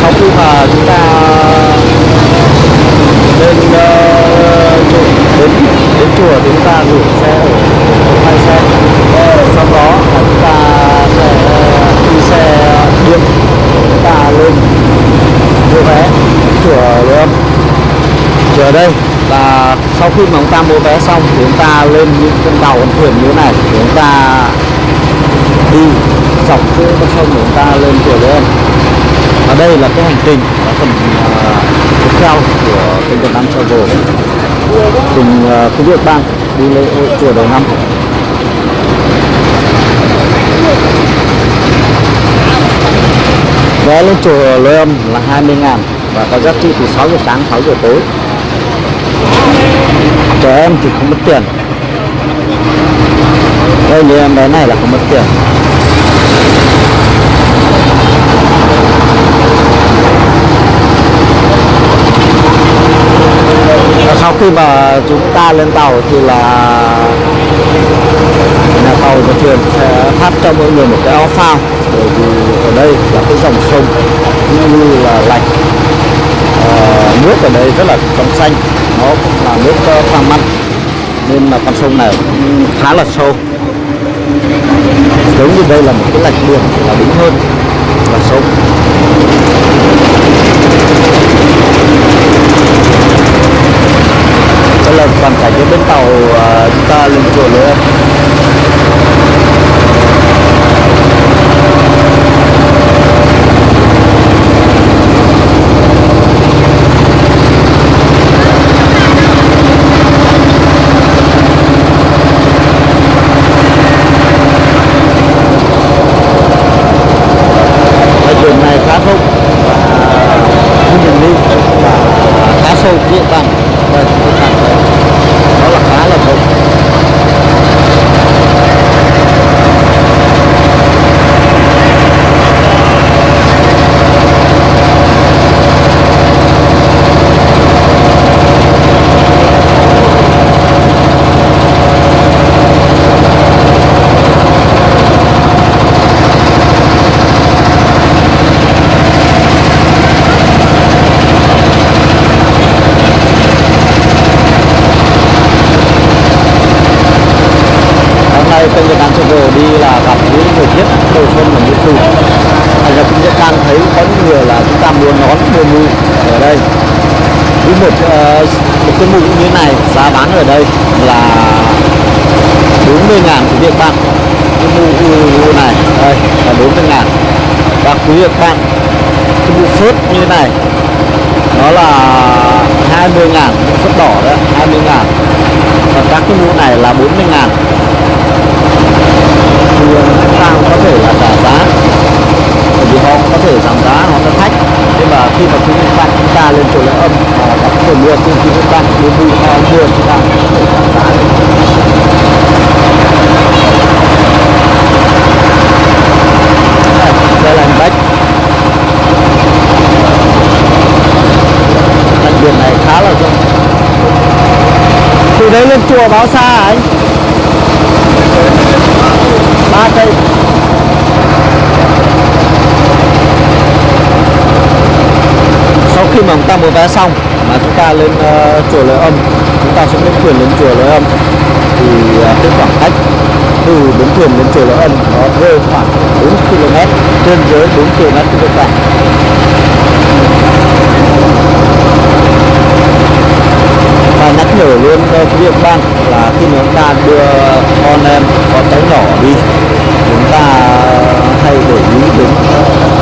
sau khi mà chúng ta lên uh, đến đến chùa thì chúng ta gửi xe ở hai xe. Ờ, sau đó là chúng ta sẽ ờ, đi xe điện chúng ta lên mua vé chùa lên, chùa ở đây là sau khi mà chúng ta mua vé xong thì chúng ta lên những con tàu con thuyền như thế này thì chúng ta đi dọc cái con sông chúng ta lên chùa lên đây là cái hành trình là phần tiếp theo của kênh Việt Nam Travel. Cùng uh, quý vị bang đi lễ hội chùa đầu năm. Vé lên chùa Lôi Âm là 20 ngàn và có giá trị từ 6 giờ sáng 6 giờ tối. Trẻ em thì không mất tiền. Đây như em bé này là không mất tiền và sau khi mà chúng ta lên tàu thì là nhà tàu và thuyền sẽ phát cho mọi người một cái áo phao. Bởi vì ở đây là cái dòng sông như là lạch à, nước ở đây rất là trong xanh. Nó cũng là nước ờ, pha mặn nên là con sông này cũng khá là sâu. Giống như đây là một cái lạch biển là đúng hơn là sông. Là toàn cảnh bên tàu ờ, chúng ta lên chùa nữa đường này khá rộng và như mình đi và khá sâu địa bàn và địa bàn này nó là khá là rộng hôm nay kênh Việt Nam Travel đi là gặp những thời tiết đầu xuân và mùa thu thành ra chúng ta đang thấy có những người là chúng ta mua nón mua mũ ở đây. Với một uh, một cái mũ như thế này giá bán ở đây là 40 ngàn quý vị bạn. Cái mũ này đây là 40 ngàn. Và quý vị bạn cái mũ phớt như thế này nó là 20 ngàn phớt đỏ đó 20 ngàn. Và các cái mũ này là 40 ngàn thì chúng ta có thể là trả giá bởi vì họ có thể giảm giá họ cho khách nhưng mà khi mà quý vị bạn chúng ta lên chỗ lễ âm và có thể mua trên quý vị bạn mua mua họ mua chúng ta có thể giảm giá được đây là anh bách đặc biệt này khá là rộng từ báo xa hả anh. Ba cây. Sau khi mà chúng ta mua vé xong mà chúng ta lên uh, chùa Lễ Âm chúng ta sẽ đến thuyền lên chùa Lễ Âm thì uh, cái khoảng cách từ bến thuyền đến chùa Lễ Âm nó rơi khoảng 4 km trên dưới 4 km trên cả và nhắc nhở luôn uh, quý vị ban là khi mà chúng ta đưa con em con cháu nhỏ đi chúng ta ờ, hay để ý đến ờ,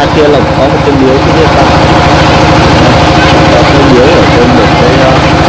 đi kia là có một cái miếu cái gì đó có cái miếu ở trên một cái ờ, cái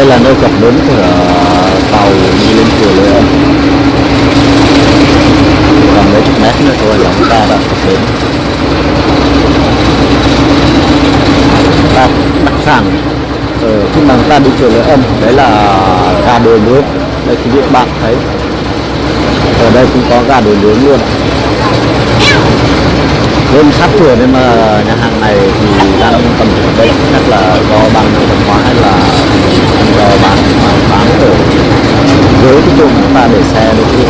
đây là nơi cập bến của ờ, tàu đi lên chùa Lê còn mấy chục mét nữa thôi là chúng ta đã cập bến. Và đặc sản ở khi mà chúng ta đi chùa Lê Âm đấy là ờ, gà đồi nướng đây, quý vị bạn thấy. Ở đây cũng có gà đồi nướng luôn. Bên sát chùa nên mà nhà hàng này thì đang tầm ở đây chắc là do ban văn hóa hay là do bán bán ở dưới cái chỗ chúng ta để xe để quý vị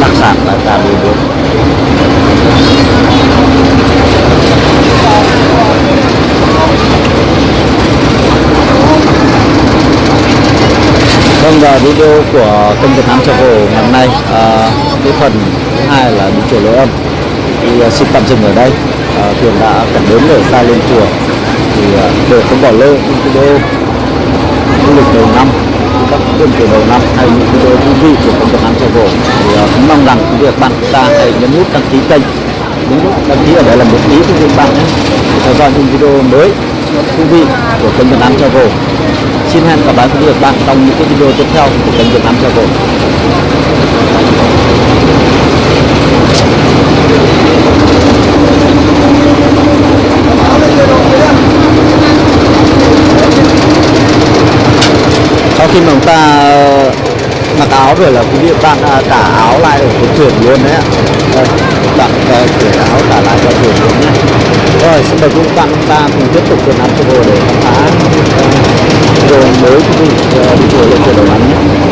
đặc sản là cà đồi bướm Vâng và video của kênh Việt Nam Travel ngày hôm nay à, cái phần thứ hai là đi chùa lỗ Âm. Thì à, xin tạm dừng ở đây. À, thuyền đã cập đến để ra lên chùa. Thì à, để không bỏ lỡ những video du lịch đầu năm các phiên từ đầu năm hay những video thú vị của kênh Việt Nam Travel thì à, cũng mong rằng quý vị bạn chúng ta hãy nhấn nút đăng ký kênh. Nhấn nút đăng ký ở đây là một phí quý bạn nhé. Theo dõi những video mới thú vị của kênh Việt Nam Travel xin hẹn gặp lại quý vị và các bạn trong những cái video tiếp theo của kênh Việt Nam Travel sau khi mà chúng ta ờ, mặc áo rồi là quý vị bạn à, tả áo lại ở cái thuyền luôn đấy ạ. Đây đặt cởi áo tả lại cho thuyền luôn nhé. Rồi xin mời quý các bạn chúng ta cùng tiếp tục Việt Nam Travel để khám phá uh, mới quý vị ờ, đi chùa lên thuyền đầu ngắn nhé.